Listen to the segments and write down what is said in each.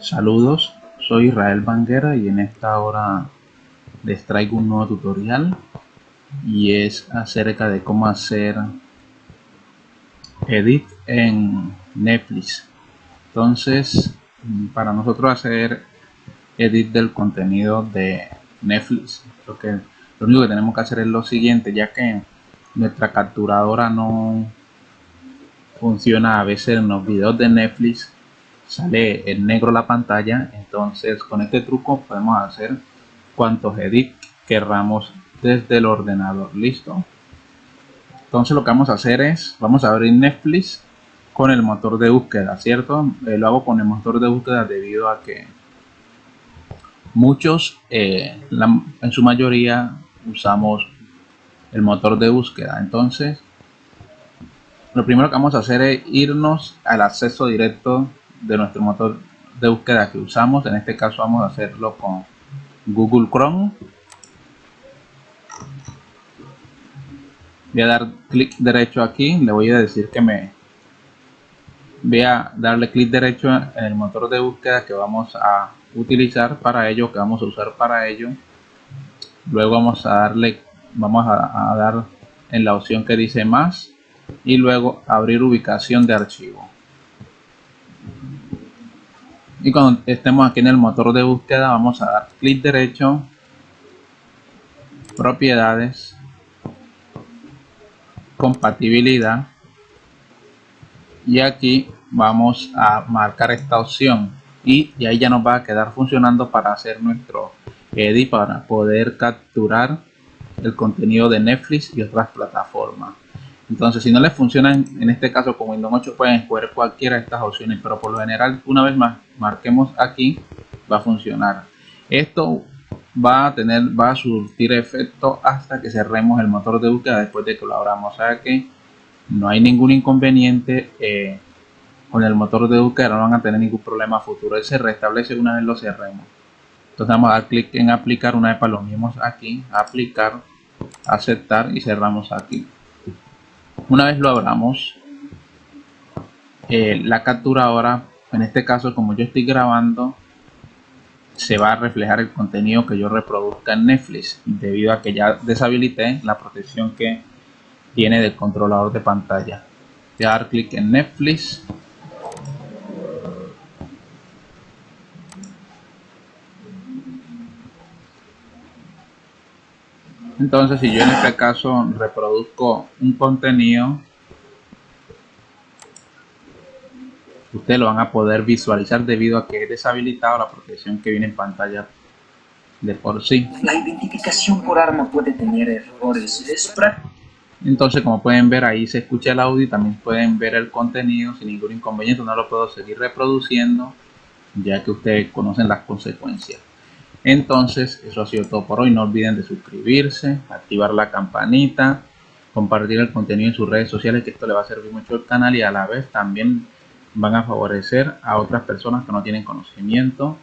Saludos, soy Israel Banguera y en esta hora les traigo un nuevo tutorial y es acerca de cómo hacer edit en Netflix. Entonces, para nosotros hacer edit del contenido de Netflix, lo, que, lo único que tenemos que hacer es lo siguiente, ya que nuestra capturadora no funciona a veces en los videos de Netflix sale en negro la pantalla entonces con este truco podemos hacer cuantos edit querramos desde el ordenador. Listo entonces lo que vamos a hacer es vamos a abrir Netflix con el motor de búsqueda cierto eh, lo hago con el motor de búsqueda debido a que muchos eh, en su mayoría usamos el motor de búsqueda. Entonces lo primero que vamos a hacer es irnos al acceso directo de nuestro motor de búsqueda que usamos. En este caso vamos a hacerlo con Google Chrome. Voy a dar clic derecho aquí. Le voy a decir que me voy a darle clic derecho en el motor de búsqueda que vamos a utilizar para ello, que vamos a usar para ello. Luego vamos a darle, vamos a, dar en la opción que dice más y luego abrir ubicación de archivo y cuando estemos aquí en el motor de búsqueda vamos a dar clic derecho propiedades compatibilidad y aquí vamos a marcar esta opción. Y, y ahí ya nos va a quedar funcionando para hacer nuestro edit para poder capturar el contenido de Netflix y otras plataformas entonces, si no les funciona en este caso con Windows 8, pueden escoger cualquiera de estas opciones, pero por lo general, una vez más, marquemos aquí, va a funcionar. Esto va a tener, va a surtir efecto hasta que cerremos el motor de búsqueda después de que lo abramos. O sea que no hay ningún inconveniente eh, con el motor de búsqueda, no van a tener ningún problema futuro. Él se restablece una vez lo cerremos. Entonces vamos a dar clic en aplicar, una vez para lo mismo aquí, aplicar, aceptar y cerramos aquí una vez lo abramos eh, la captura ahora en este caso como yo estoy grabando se va a reflejar el contenido que yo reproduzca en Netflix debido a que ya deshabilité la protección que tiene del controlador de pantalla. Voy a dar clic en Netflix entonces si yo en este caso reproduzco un contenido ustedes lo van a poder visualizar debido a que he deshabilitado la protección que viene en pantalla de por sí. La identificación por arma puede tener errores es entonces como pueden ver ahí se escucha el audio y también pueden ver el contenido sin ningún inconveniente. No lo puedo seguir reproduciendo ya que ustedes conocen las consecuencias entonces, eso ha sido todo por hoy. No olviden de suscribirse, activar la campanita, compartir el contenido en sus redes sociales, que esto le va a servir mucho al canal y a la vez también van a favorecer a otras personas que no tienen conocimiento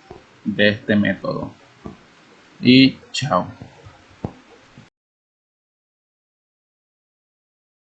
de este método. Y chao.